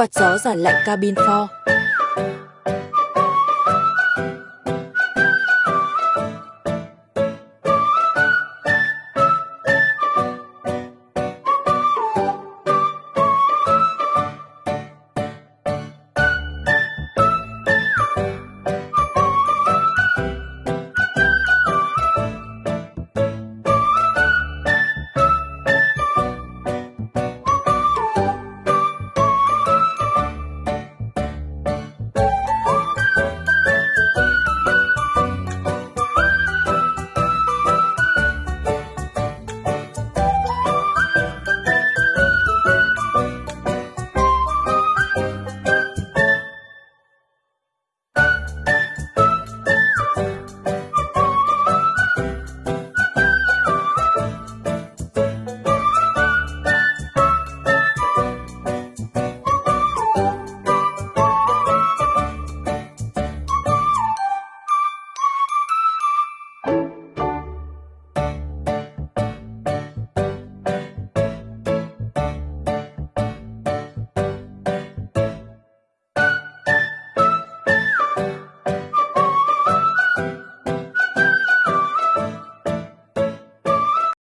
quạt gió giảm lạnh cabin for